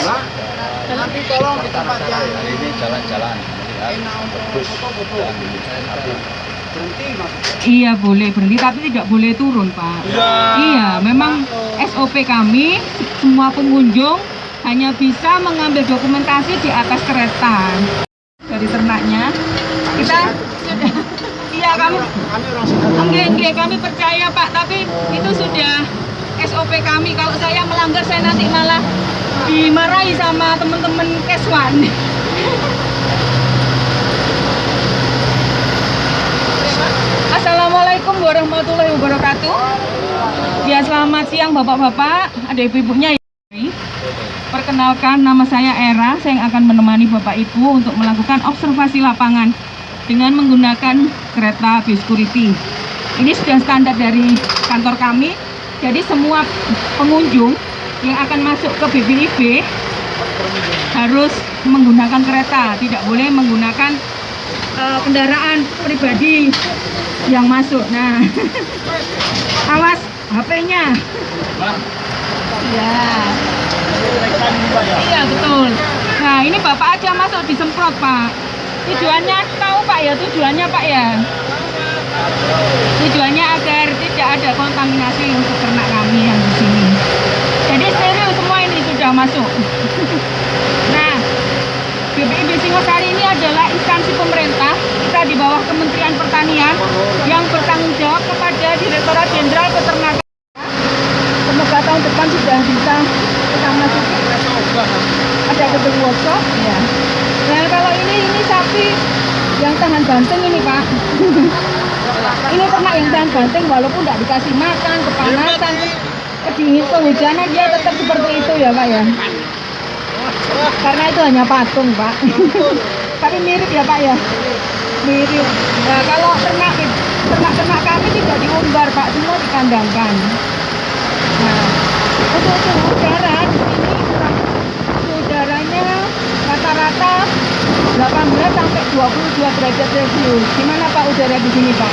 Nah, nanti tolong di tempat yang Hari ini jalan-jalan berhenti. Iya boleh berhenti tapi tidak boleh turun pak. Iya. Iya memang SOP kami semua pengunjung hanya bisa mengambil dokumentasi di atas kereta dari ternaknya. Kita sudah iya kami orang kami percaya pak tapi itu sudah SOP kami kalau saya melanggar saya nanti malah dimarahi sama teman-teman Keswan. Assalamualaikum warahmatullahi wabarakatuh. Ya selamat siang bapak-bapak, ada ibu-ibunya ya. Perkenalkan nama saya Era, saya yang akan menemani bapak ibu untuk melakukan observasi lapangan dengan menggunakan kereta Security. Ini sudah standar dari kantor kami, jadi semua pengunjung yang akan masuk ke BPIB harus menggunakan kereta, tidak boleh menggunakan eh, kendaraan pribadi yang masuk. Nah, awas HP-nya. Ya. Iya betul. Nah ini bapak aja masuk disemprot pak. Tujuannya tahu pak ya tujuannya pak ya. Tujuannya ada kontaminasi untuk ternak kami yang di sini. Jadi steril semua ini sudah masuk. nah BPIB Singosari ini adalah instansi pemerintah kita di bawah Kementerian Pertanian yang bertanggung jawab kepada Direktorat Jenderal Peternakan. Semoga tahun depan sudah bisa kita masuki. Ada gedung workshop, ya. Nah kalau ini ini sapi yang tahan banting ini pak. ini ternak yang tahan banting walaupun tidak dikasih makan, kepanasan, kedingin kehujanan dia tetap seperti itu ya pak ya. Karena itu hanya patung pak. Tapi mirip ya pak ya. Mirip. Nah kalau ternak ternak-ternak kami tidak diumbar pak, semua dikandangkan. Nah, untuk suhu udara di sini suhu udaranya rata-rata 18 sampai 22 derajat Celcius. Gimana Pak udara di sini Pak?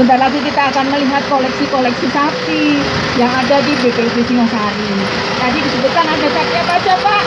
Sebentar lagi kita akan melihat koleksi-koleksi sapi yang ada di BPIB Singosari. Tadi disebutkan ada sapi apa aja, Pak?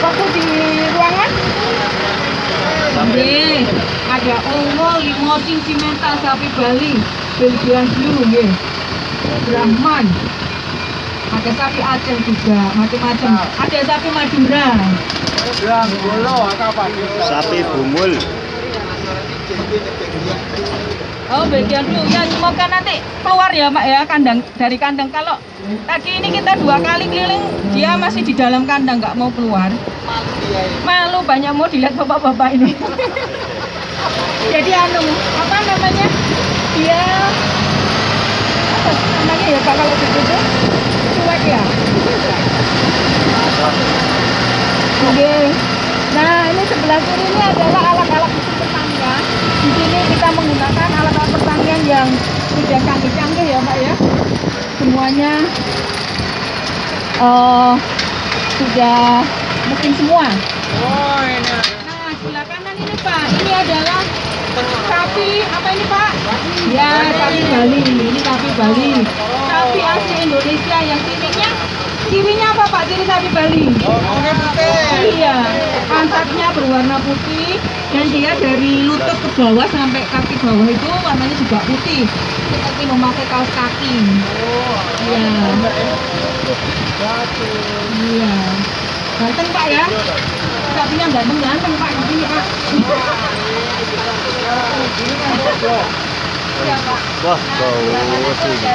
Waktu di ruangan? Oke, ada ongol, limosin, simental, sapi Bali, Belgian Blue, nggih. Brahman, ada sapi Aceh juga, macam-macam. Ada sapi Madura. Sapi bungul. Oh, bagian dulu ya semoga nanti keluar ya, Pak ya, kandang dari kandang. Kalau tadi ini kita dua kali keliling, dia masih di dalam kandang nggak mau keluar. Malu banyak mau dilihat bapak-bapak ini. Jadi anu, apa namanya? Dia apa namanya ya Pak kalau begitu? Cuek ya. Oke. Nah, ini sebelah kiri ini adalah alat-alat mesin pertanian. Di sini kita menggunakan alat-alat pertanian yang sudah canggih-canggih ya, Pak ya. Semuanya eh sudah mesin semua. Oh, ini. Nah, sebelah kanan ini Pak, ini adalah sapi apa ini Pak? Ya, sapi Bali. Ini sapi Bali. Sapi asli Indonesia yang cirinya cirinya apa Pak? Ciri sapi Bali? Oke, putih. Iya, pantatnya berwarna putih dan dia dari lutut ke bawah sampai kaki bawah itu warnanya juga putih seperti memakai kaos kaki. Iya. Iya. Ganteng Pak ya? Sapinya ganteng-ganteng Pak di sini Pak. Iya Pak. Wah, bau itu sih.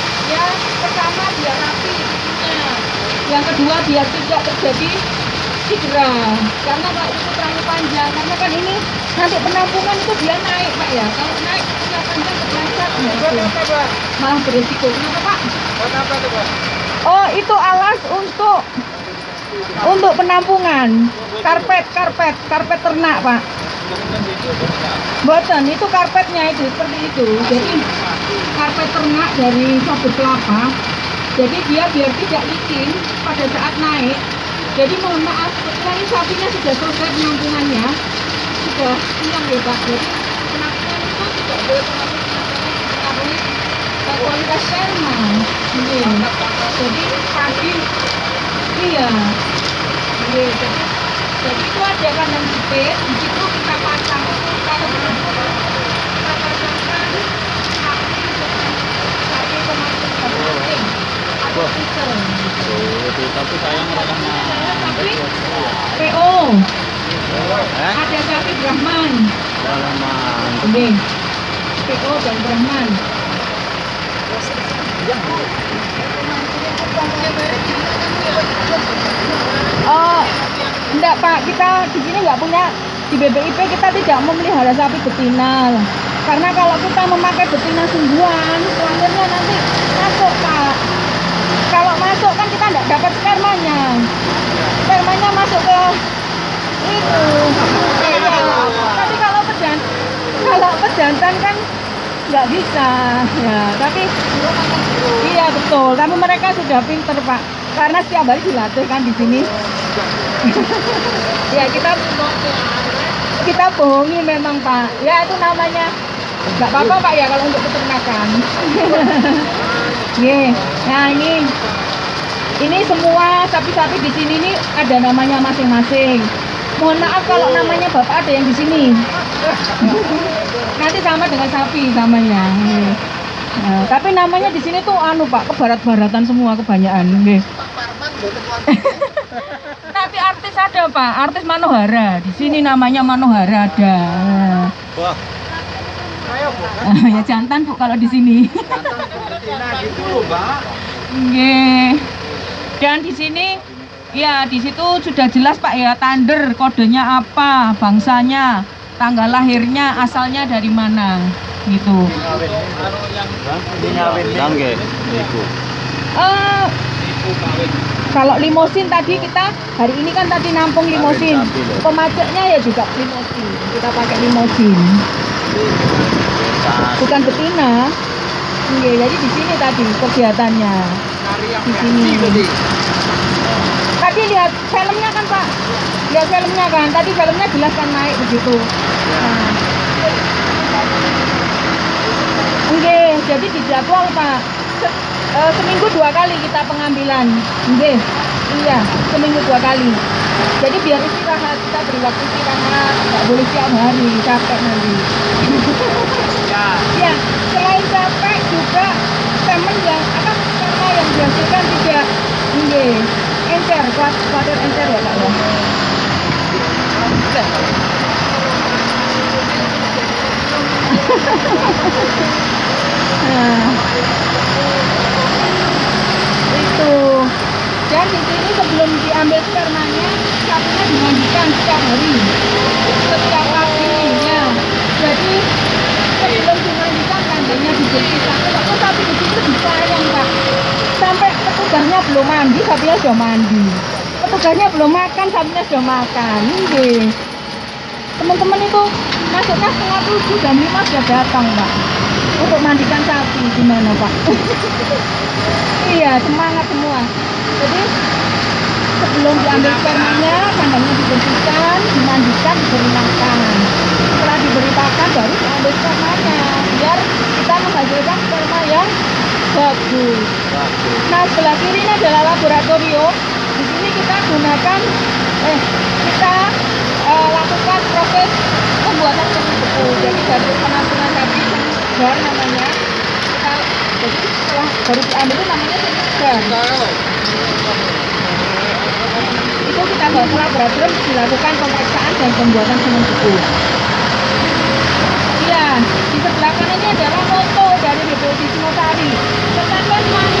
ya pertama biar rapi kukunya. Yang kedua biar tidak terjadi cedera. Karena kalau itu terlalu panjang, karena kan ini nanti penampungan itu dia naik pak ya. Kalau naik kukunya panjang kepleset, ya malah beresiko. Kenapa pak? Buat apa tuh, Pak? Oh itu alas untuk untuk penampungan karpet karpet karpet ternak pak. Boten itu karpetnya itu seperti itu. Jadi karpet ternak dari sobek kelapa. Jadi dia biar tidak licin pada saat naik. Jadi mohon maaf, ini sapinya sudah selesai penampungannya. Sudah siang ya Pak. Jadi itu tidak boleh eh, kualitas sperma. Iya. Jadi pagi iya. Iya. Jadi, jadi itu ada kandang sipit, di situ kita pasang kalau belum kita pasangkan sapi dengan sapi pemancing pemancing atau freezer. Oh, itu tapi sayang mah. sapi PO, Eh? ada sapi Brahman, Malah mah. ini PO dan Brahman. Oh, enggak Pak, kita di sini nggak punya di BPIP kita tidak memelihara sapi betina. Karena kalau kita memakai betina sungguhan, kelaminnya nanti masuk Pak. Kalau masuk kan kita nggak dapat spermanya. Spermanya masuk ke itu. Iya. Tapi kalau pejan kalau pejantan kan nggak bisa ya tapi iya betul tapi mereka sudah pinter pak karena setiap hari dilatih kan di sini. Ya kita kita bohongi memang pak. Ya itu namanya. Nggak apa-apa pak ya kalau untuk peternakan. Ye, nah ini. Ini semua sapi-sapi di sini nih ada namanya masing-masing. Mohon maaf kalau namanya bapak ada yang di sini. Nanti sama dengan sapi namanya. Nih. Nah, tapi namanya di sini tuh anu pak kebarat-baratan semua kebanyakan Nih. tapi artis ada pak. Artis Manohara. Di sini namanya Manohara ada. Wah, ya jantan bu kalau di sini. Jantan gitu. Nggih. Dan di sini ya di situ sudah jelas Pak ya tander kodenya apa, bangsanya, tanggal lahirnya, asalnya dari mana gitu. Nangge. Eh kalau limosin tadi kita hari ini kan tadi nampung limosin. Pemacetnya ya juga limosin. Kita pakai limosin. Bukan betina. Iya, jadi di sini tadi kegiatannya. Di sini. Tadi lihat filmnya kan Pak, lihat filmnya kan. Tadi filmnya jelas kan naik begitu. Nah. Oke, jadi dijadwal Pak. Se- eh, seminggu dua kali kita pengambilan. Oke, iya, seminggu dua kali. Jadi biar istirahat, kita beri waktu istirahat, nggak boleh tiap hari, capek nanti. Ya. Ya, selain capek juga temen yang apa karena yang dihasilkan tidak ini encer, kuat kuatir encer ya Pak ya. Nah, itu dan di sini diambil spermanya sapinya dimandikan setiap hari. Setiap pagi ya jadi sebelum dimandikan kandangnya dibersihkan kalau sapi di sini disayang pak. Sampai petugasnya belum mandi sapinya sudah mandi. Petugasnya belum makan sapinya sudah makan. Ini teman-teman itu masuknya setengah tujuh jam lima sudah datang pak. Untuk mandikan sapi gimana pak? Iya semangat semua. Jadi sebelum diambil spermanya kandangnya dibersihkan dimandikan diberi makan setelah diberi makan baru diambil spermanya biar kita menghasilkan sperma yang bagus. Nah sebelah kiri ini adalah laboratorium. Di sini kita gunakan eh kita eh, lakukan proses pembuatan beku. Jadi dari penampungan tadi segar namanya kita jadi setelah baru diambil itu namanya segar itu kita bawa ke laboratorium dilakukan pemeriksaan dan pembuatan semen beku. ya di sebelah kanan ini adalah foto dari BPUD Singosari teman-teman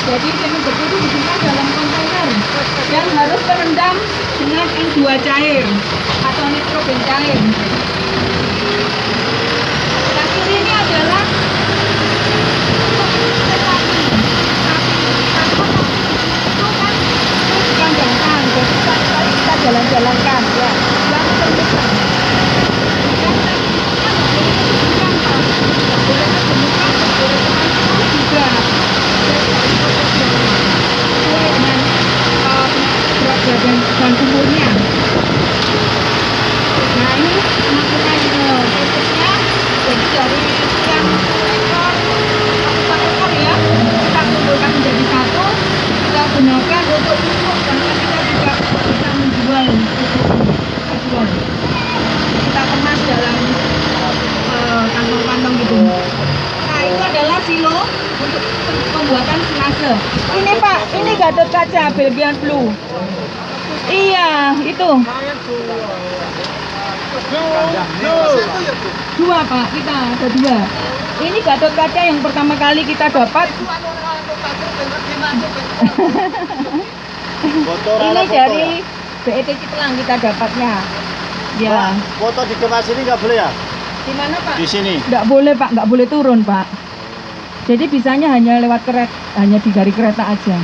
Jadi semi beku itu disimpan dalam kontainer yang harus terendam dengan N2 cair atau nitrogen cair. Yang kiri ini adalah sapi. Sapi, itu kan bukan gampang, jadi sekali-kali kita jalan-jalankan ya. Yang terbuka. Yang terbuka nggak boleh kebukan, Pak. Nggak boleh kebukan, nggak boleh teman-teman juga. Sesuai dengan eh, berat badan dan umurnya. Nah ini penampilan eh, prosesnya jadi dari sekian ekor satu ekor ya kita kumpulkan menjadi satu kita gunakan untuk pupuk karena kita juga bisa menjual jual kita kemas dalam eh, kantong-kantong gitu nah itu adalah silo untuk pembuatan senase ini pak ini gatot Belgian Blue iya itu. Dua pak. Kita ada dua. Ini gatot kaca yang pertama kali kita dapat. Ini dari? BET Ciplang kita dapatnya. Ya. Foto di kemas ini nggak boleh ya? di mana pak? Di sini. nggak boleh pak. Nggak boleh turun pak. Jadi bisanya hanya lewat kereta hanya di dari kereta aja.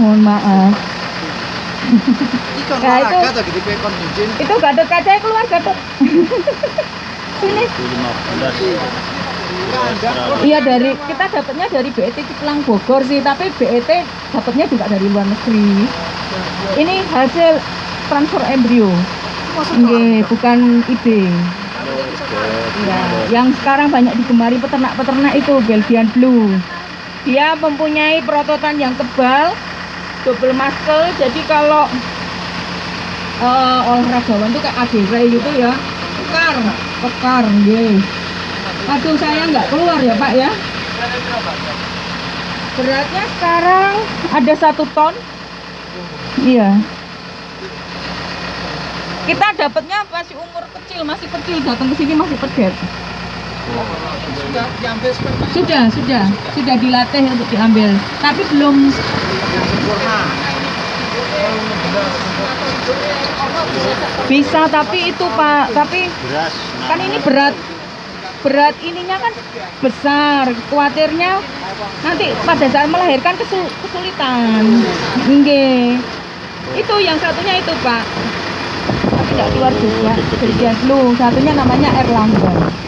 Mohon maaf Ikan Nah, itu- pekon izin. itu gatot kaca keluar gatot sini 15. Iya dari kita dapatnya dari BET Ciplang Bogor sih, tapi BET dapatnya juga dari luar negeri. Ini hasil transfer embrio, Nggih, bukan IB. Ya, yang sekarang banyak digemari peternak-peternak itu Belgian Blue. Dia mempunyai perototan yang tebal, double muscle. Jadi kalau eh, olahragawan itu kayak ADW gitu ya, pekar, pekar, nggih. Aduh saya nggak keluar ya Pak ya. Beratnya sekarang ada satu ton. Iya. Kita dapatnya masih umur kecil, masih kecil datang ke sini masih pedet. Sudah diambil sperma Sudah, sudah, sudah dilatih untuk diambil. Tapi belum sempurna. bisa. Tapi itu Pak, tapi Beras. kan ini berat berat ininya kan besar khawatirnya nanti pada saat melahirkan kesul- kesulitan Nggih. itu yang satunya itu pak tapi tidak keluar juga Belgian Blue satunya namanya Erlangga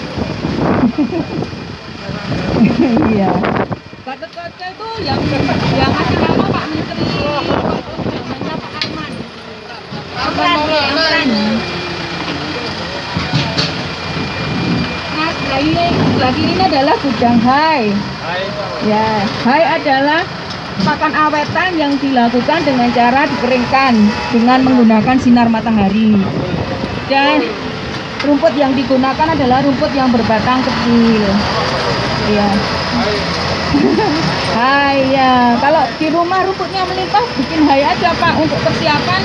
iya. Gatot kaca itu yang yang ngasih nama Pak? Menteri. Namanya Pak Arman Arman Arman Nah, sebelah ini, adalah gudang hai. Ya, hai adalah pakan awetan yang dilakukan dengan cara dikeringkan dengan menggunakan sinar matahari. Dan rumput yang digunakan adalah rumput yang berbatang kecil. Ya. Hai ya, kalau di rumah rumputnya melimpah bikin hai aja Pak untuk persiapan.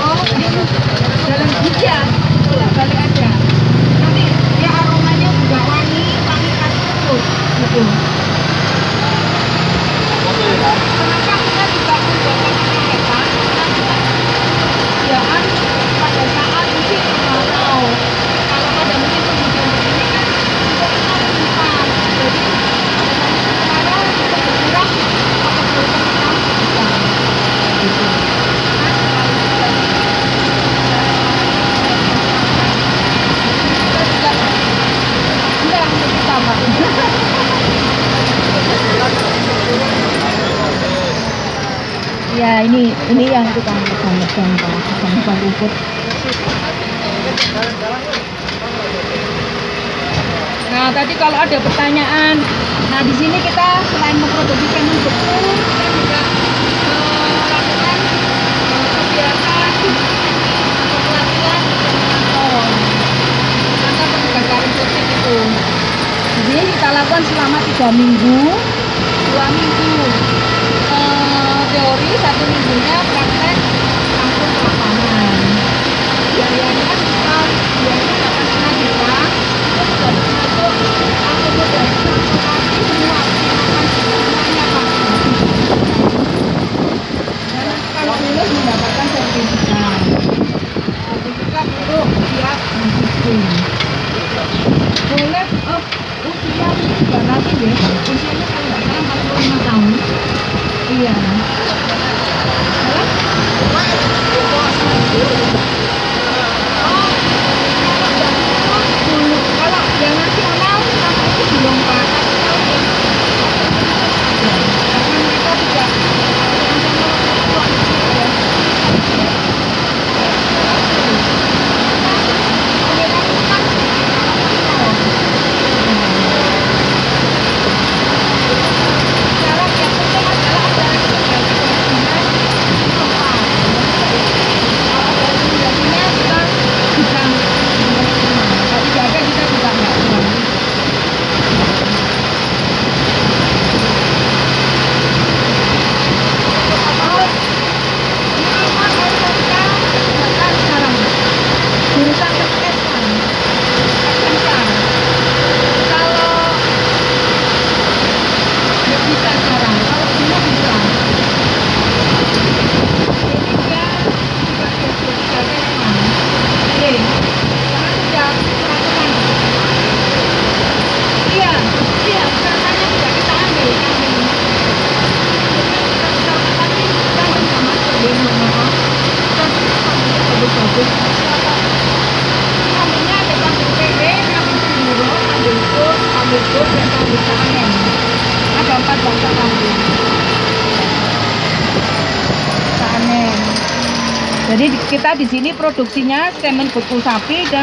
Oh, ini dalam iya, balik aja. Nanti ya aromanya juga wangi, wangi rumput gitu. Kenapa kita juga membuat kereta? Kerjaan pada saat musim kemarau. Kalau pada musim penghujan begini kan rumputnya melimpah. Jadi pada saat musim kemarau rumput berkurang, maka perlukan kita gitu. Ini yang tukang pegang-pegang Pak, pegang-pegang rumput. Nah, tadi kalau ada pertanyaan, nah di sini kita selain memproduksi kandung beku, kita juga eh, lakukan kegiatan atau pelatihan kantor, kantor penegakan sosial itu. Di sini kita lakukan selama tiga minggu, dua minggu satu minggunya praktek langsung lapangan. Biayanya kita biayanya delapan setengah juta, transportasi semua semuanya kalau lulus mendapatkan sertifikat, sertifikat siap mendukung. Boleh oh, usia deh, usianya kalau nggak salah 45 tahun. Iya. Hah? dulu kalau yang nasional sama itu belum pak Ya, karena mereka tidak Sekarang yang penting adalah ada rekomendasi perizinan di tempat. Kalau ada rekomendasinya kita bisa menerima. Kalau tidak ada kita juga nggak berani. Oh, minimal SMK bahkan sekarang jurusan SMK SMK kalau nggak bisa sekarang kalau dulu bisa ini dia sebagai sebagai teman oke karena sudah peraturan iya iya katanya tidak kita ambil kami kita bisa tapi kita nggak bisa masuk dia mohon maaf kita bagus-bagus Ambilnya ada kambing PW, kambing Sindoro, kambing Sur, kambing Sur, dan kambing Sanen ada empat bangsa kambing panen jadi di- kita di sini produksinya semen beku sapi dan